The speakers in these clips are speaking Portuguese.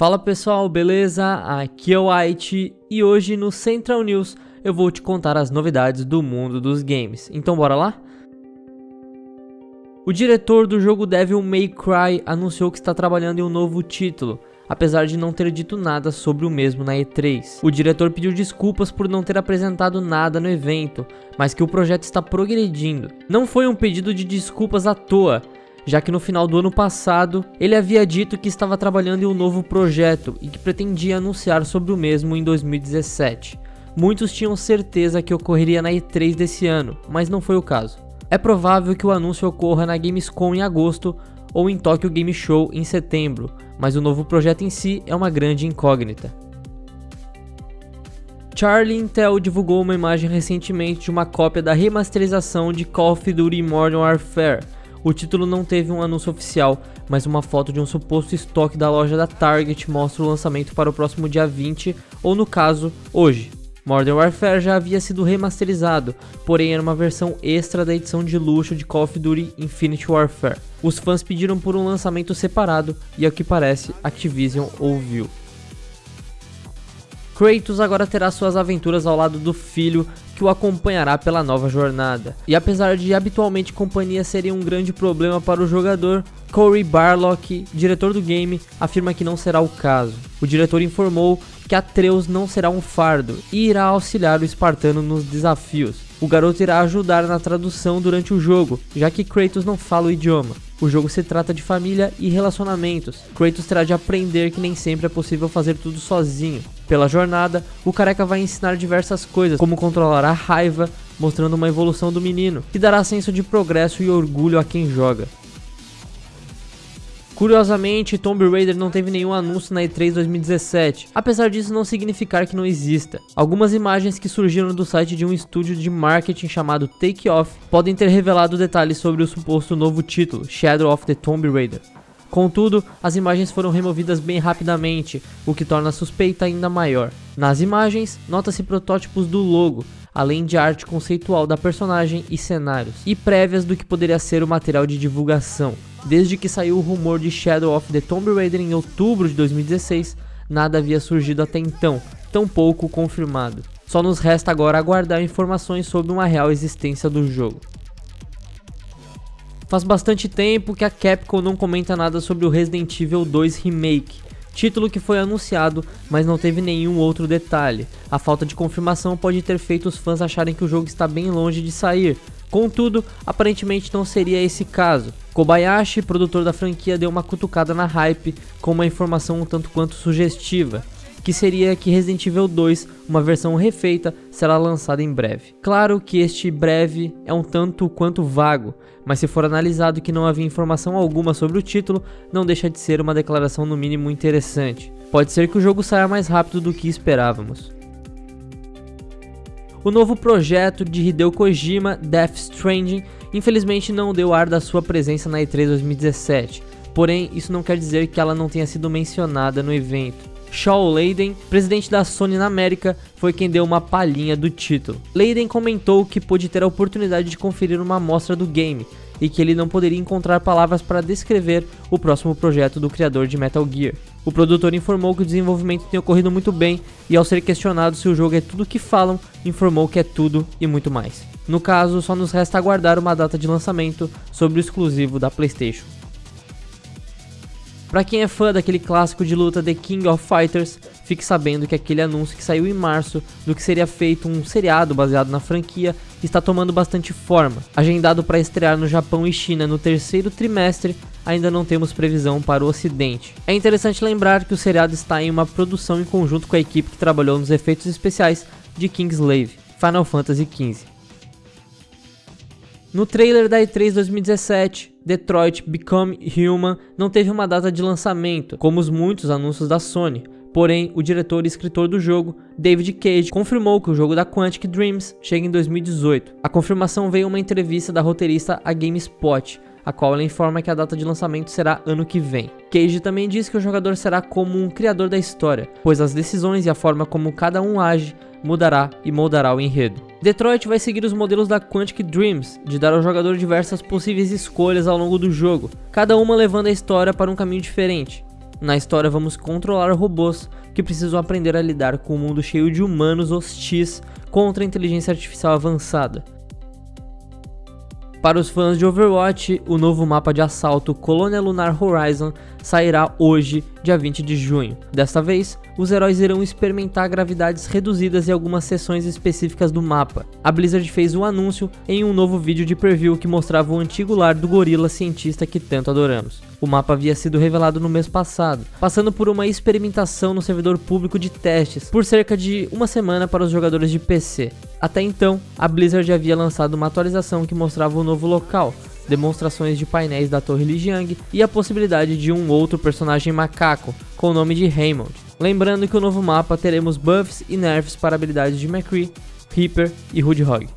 Fala pessoal, beleza? Aqui é o White e hoje no Central News eu vou te contar as novidades do mundo dos games. Então bora lá? O diretor do jogo Devil May Cry anunciou que está trabalhando em um novo título, apesar de não ter dito nada sobre o mesmo na E3. O diretor pediu desculpas por não ter apresentado nada no evento, mas que o projeto está progredindo. Não foi um pedido de desculpas à toa, já que no final do ano passado ele havia dito que estava trabalhando em um novo projeto e que pretendia anunciar sobre o mesmo em 2017. Muitos tinham certeza que ocorreria na E3 desse ano, mas não foi o caso. É provável que o anúncio ocorra na Gamescom em agosto ou em Tokyo Game Show em setembro, mas o novo projeto em si é uma grande incógnita. Charlie Intel divulgou uma imagem recentemente de uma cópia da remasterização de Call of Duty Modern Warfare, o título não teve um anúncio oficial, mas uma foto de um suposto estoque da loja da Target mostra o lançamento para o próximo dia 20, ou no caso, hoje. Modern Warfare já havia sido remasterizado, porém era uma versão extra da edição de luxo de Call of Duty Infinite Warfare. Os fãs pediram por um lançamento separado e ao que parece, Activision ouviu. Kratos agora terá suas aventuras ao lado do filho que o acompanhará pela nova jornada. E apesar de habitualmente companhia seria um grande problema para o jogador, Corey Barlock, diretor do game, afirma que não será o caso. O diretor informou que Atreus não será um fardo e irá auxiliar o espartano nos desafios. O garoto irá ajudar na tradução durante o jogo, já que Kratos não fala o idioma. O jogo se trata de família e relacionamentos. Kratos terá de aprender que nem sempre é possível fazer tudo sozinho. Pela jornada, o careca vai ensinar diversas coisas, como controlar a raiva, mostrando uma evolução do menino, que dará senso de progresso e orgulho a quem joga. Curiosamente, Tomb Raider não teve nenhum anúncio na E3 2017, apesar disso não significar que não exista. Algumas imagens que surgiram do site de um estúdio de marketing chamado Take Off podem ter revelado detalhes sobre o suposto novo título, Shadow of the Tomb Raider. Contudo, as imagens foram removidas bem rapidamente, o que torna a suspeita ainda maior. Nas imagens, nota-se protótipos do logo, além de arte conceitual da personagem e cenários, e prévias do que poderia ser o material de divulgação. Desde que saiu o rumor de Shadow of the Tomb Raider em outubro de 2016, nada havia surgido até então, tampouco confirmado. Só nos resta agora aguardar informações sobre uma real existência do jogo. Faz bastante tempo que a Capcom não comenta nada sobre o Resident Evil 2 Remake, título que foi anunciado, mas não teve nenhum outro detalhe. A falta de confirmação pode ter feito os fãs acharem que o jogo está bem longe de sair, Contudo, aparentemente não seria esse caso. Kobayashi, produtor da franquia, deu uma cutucada na hype com uma informação um tanto quanto sugestiva, que seria que Resident Evil 2, uma versão refeita, será lançada em breve. Claro que este breve é um tanto quanto vago, mas se for analisado que não havia informação alguma sobre o título, não deixa de ser uma declaração no mínimo interessante. Pode ser que o jogo saia mais rápido do que esperávamos. O novo projeto de Hideo Kojima, Death Stranding, infelizmente não deu ar da sua presença na E3 2017, porém isso não quer dizer que ela não tenha sido mencionada no evento. Shaw Layden, presidente da Sony na América, foi quem deu uma palhinha do título. Layden comentou que pôde ter a oportunidade de conferir uma amostra do game e que ele não poderia encontrar palavras para descrever o próximo projeto do criador de Metal Gear. O produtor informou que o desenvolvimento tem ocorrido muito bem e ao ser questionado se o jogo é tudo o que falam, informou que é tudo e muito mais. No caso, só nos resta aguardar uma data de lançamento sobre o exclusivo da PlayStation. Para quem é fã daquele clássico de luta The King of Fighters, fique sabendo que aquele anúncio que saiu em março do que seria feito um seriado baseado na franquia está tomando bastante forma. Agendado para estrear no Japão e China no terceiro trimestre, ainda não temos previsão para o ocidente. É interessante lembrar que o seriado está em uma produção em conjunto com a equipe que trabalhou nos efeitos especiais de Kingslave, Final Fantasy XV. No trailer da E3 2017, Detroit Become Human não teve uma data de lançamento, como os muitos anúncios da Sony. Porém, o diretor e escritor do jogo, David Cage, confirmou que o jogo da Quantic Dreams chega em 2018. A confirmação veio em uma entrevista da roteirista a GameSpot, a qual ela informa que a data de lançamento será ano que vem. Cage também diz que o jogador será como um criador da história, pois as decisões e a forma como cada um age mudará e moldará o enredo. Detroit vai seguir os modelos da Quantic Dreams, de dar ao jogador diversas possíveis escolhas ao longo do jogo, cada uma levando a história para um caminho diferente. Na história vamos controlar robôs que precisam aprender a lidar com um mundo cheio de humanos hostis contra a inteligência artificial avançada. Para os fãs de Overwatch, o novo mapa de assalto Colônia Lunar Horizon sairá hoje, dia 20 de junho. Desta vez, os heróis irão experimentar gravidades reduzidas em algumas seções específicas do mapa. A Blizzard fez o um anúncio em um novo vídeo de preview que mostrava o antigo lar do gorila cientista que tanto adoramos. O mapa havia sido revelado no mês passado, passando por uma experimentação no servidor público de testes por cerca de uma semana para os jogadores de PC. Até então, a Blizzard havia lançado uma atualização que mostrava o novo local, demonstrações de painéis da Torre Lijiang e a possibilidade de um outro personagem macaco, com o nome de Raymond. Lembrando que o novo mapa teremos buffs e nerfs para habilidades de McCree, Reaper e Hoodhog.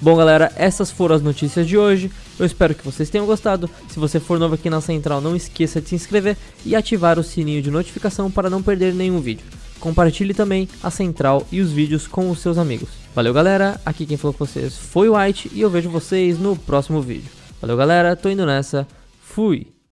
Bom galera, essas foram as notícias de hoje, eu espero que vocês tenham gostado, se você for novo aqui na Central não esqueça de se inscrever e ativar o sininho de notificação para não perder nenhum vídeo. Compartilhe também a Central e os vídeos com os seus amigos. Valeu galera, aqui quem falou com vocês foi o White e eu vejo vocês no próximo vídeo. Valeu galera, tô indo nessa, fui!